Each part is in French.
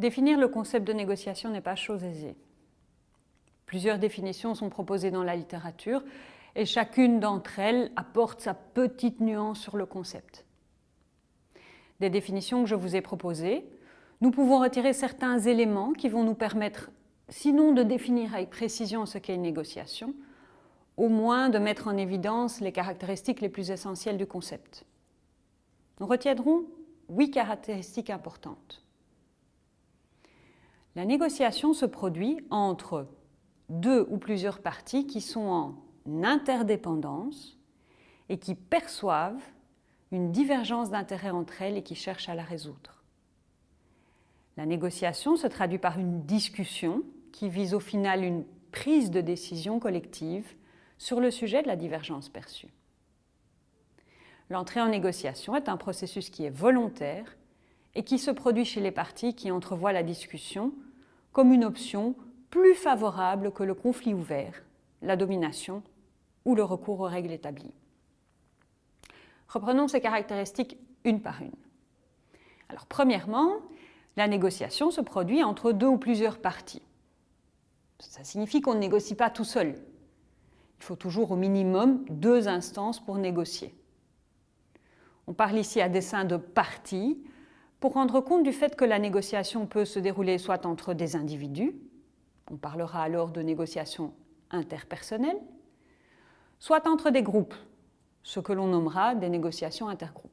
Définir le concept de négociation n'est pas chose aisée. Plusieurs définitions sont proposées dans la littérature et chacune d'entre elles apporte sa petite nuance sur le concept. Des définitions que je vous ai proposées, nous pouvons retirer certains éléments qui vont nous permettre, sinon de définir avec précision ce qu'est une négociation, au moins de mettre en évidence les caractéristiques les plus essentielles du concept. Nous retiendrons huit caractéristiques importantes. La négociation se produit entre deux ou plusieurs parties qui sont en interdépendance et qui perçoivent une divergence d'intérêts entre elles et qui cherchent à la résoudre. La négociation se traduit par une discussion qui vise au final une prise de décision collective sur le sujet de la divergence perçue. L'entrée en négociation est un processus qui est volontaire et qui se produit chez les parties qui entrevoient la discussion comme une option plus favorable que le conflit ouvert, la domination ou le recours aux règles établies. Reprenons ces caractéristiques une par une. Alors, premièrement, la négociation se produit entre deux ou plusieurs parties. Ça signifie qu'on ne négocie pas tout seul. Il faut toujours au minimum deux instances pour négocier. On parle ici à dessein de parties pour rendre compte du fait que la négociation peut se dérouler soit entre des individus, on parlera alors de négociations interpersonnelles, soit entre des groupes, ce que l'on nommera des négociations intergroupes.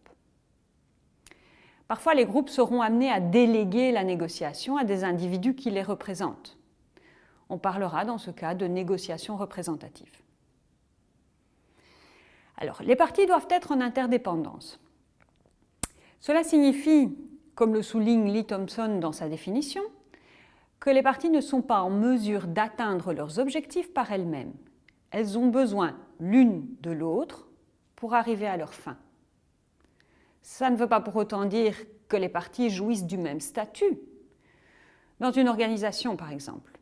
Parfois, les groupes seront amenés à déléguer la négociation à des individus qui les représentent. On parlera dans ce cas de négociations représentatives. Alors, les parties doivent être en interdépendance. Cela signifie, comme le souligne Lee Thompson dans sa définition, que les parties ne sont pas en mesure d'atteindre leurs objectifs par elles-mêmes. Elles ont besoin l'une de l'autre pour arriver à leur fin. Ça ne veut pas pour autant dire que les parties jouissent du même statut. Dans une organisation, par exemple,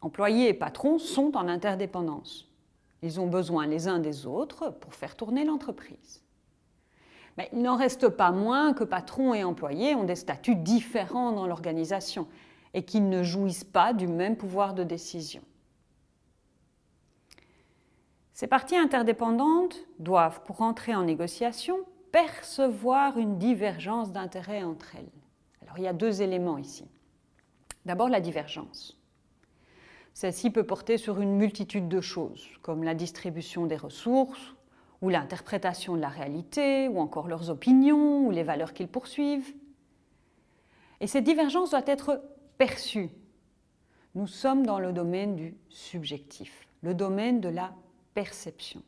employés et patrons sont en interdépendance. Ils ont besoin les uns des autres pour faire tourner l'entreprise. Mais il n'en reste pas moins que patrons et employés ont des statuts différents dans l'organisation et qu'ils ne jouissent pas du même pouvoir de décision. Ces parties interdépendantes doivent, pour entrer en négociation, percevoir une divergence d'intérêts entre elles. Alors il y a deux éléments ici. D'abord la divergence. Celle-ci peut porter sur une multitude de choses, comme la distribution des ressources, ou l'interprétation de la réalité, ou encore leurs opinions, ou les valeurs qu'ils poursuivent. Et cette divergence doit être perçue. Nous sommes dans le domaine du subjectif, le domaine de la perception.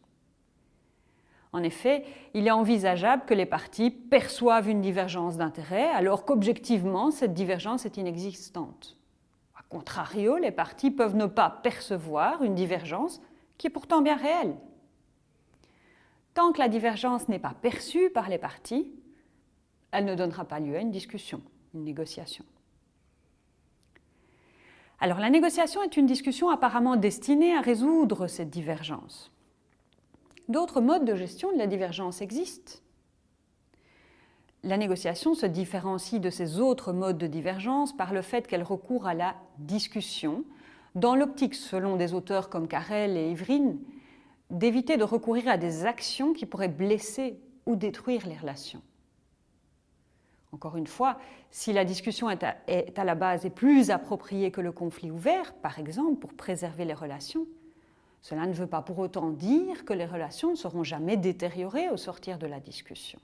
En effet, il est envisageable que les parties perçoivent une divergence d'intérêt alors qu'objectivement, cette divergence est inexistante. A contrario, les parties peuvent ne pas percevoir une divergence qui est pourtant bien réelle. Tant que la divergence n'est pas perçue par les parties, elle ne donnera pas lieu à une discussion, une négociation. Alors la négociation est une discussion apparemment destinée à résoudre cette divergence. D'autres modes de gestion de la divergence existent. La négociation se différencie de ces autres modes de divergence par le fait qu'elle recourt à la discussion, dans l'optique, selon des auteurs comme Carrel et Evrine, d'éviter de recourir à des actions qui pourraient blesser ou détruire les relations. Encore une fois, si la discussion est à, la base et plus appropriée que le conflit ouvert, par exemple, pour préserver les relations, cela ne veut pas pour autant dire que les relations ne seront jamais détériorées au sortir de la discussion.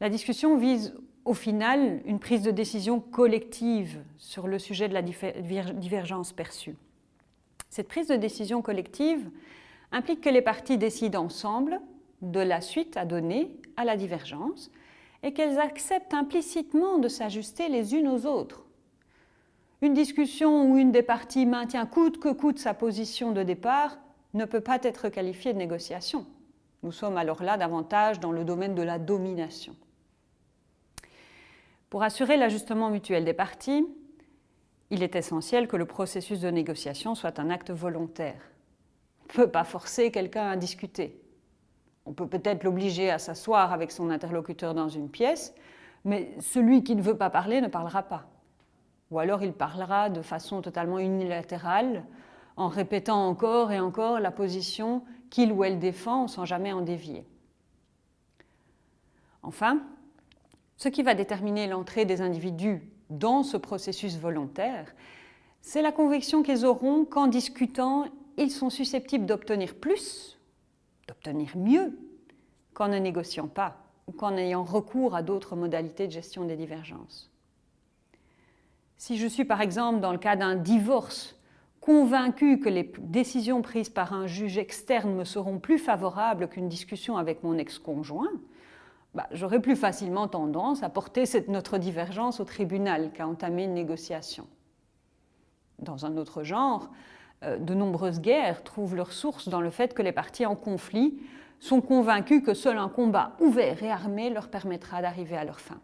La discussion vise au final une prise de décision collective sur le sujet de la divergence perçue. Cette prise de décision collective implique que les parties décident ensemble de la suite à donner à la divergence et qu'elles acceptent implicitement de s'ajuster les unes aux autres. Une discussion où une des parties maintient coûte que coûte sa position de départ ne peut pas être qualifiée de négociation. Nous sommes alors là davantage dans le domaine de la domination. Pour assurer l'ajustement mutuel des parties, il est essentiel que le processus de négociation soit un acte volontaire. On ne peut pas forcer quelqu'un à discuter. On peut peut-être l'obliger à s'asseoir avec son interlocuteur dans une pièce, Mais celui qui ne veut pas parler ne parlera pas. Ou alors il parlera de façon totalement unilatérale, en répétant encore et encore la position qu'il ou elle défend sans jamais en dévier. Enfin, ce qui va déterminer l'entrée des individus dans ce processus volontaire, c'est la conviction qu'ils auront qu'en discutant, ils sont susceptibles d'obtenir plus, d'obtenir mieux, qu'en ne négociant pas ou qu'en ayant recours à d'autres modalités de gestion des divergences. Si je suis par exemple dans le cas d'un divorce convaincu que les décisions prises par un juge externe me seront plus favorables qu'une discussion avec mon ex-conjoint, bah, j'aurai plus facilement tendance à porter cette, notre divergence au tribunal qu'à entamer une négociation. Dans un autre genre, euh, de nombreuses guerres trouvent leur source dans le fait que les parties en conflit sont convaincus que seul un combat ouvert et armé leur permettra d'arriver à leur fin.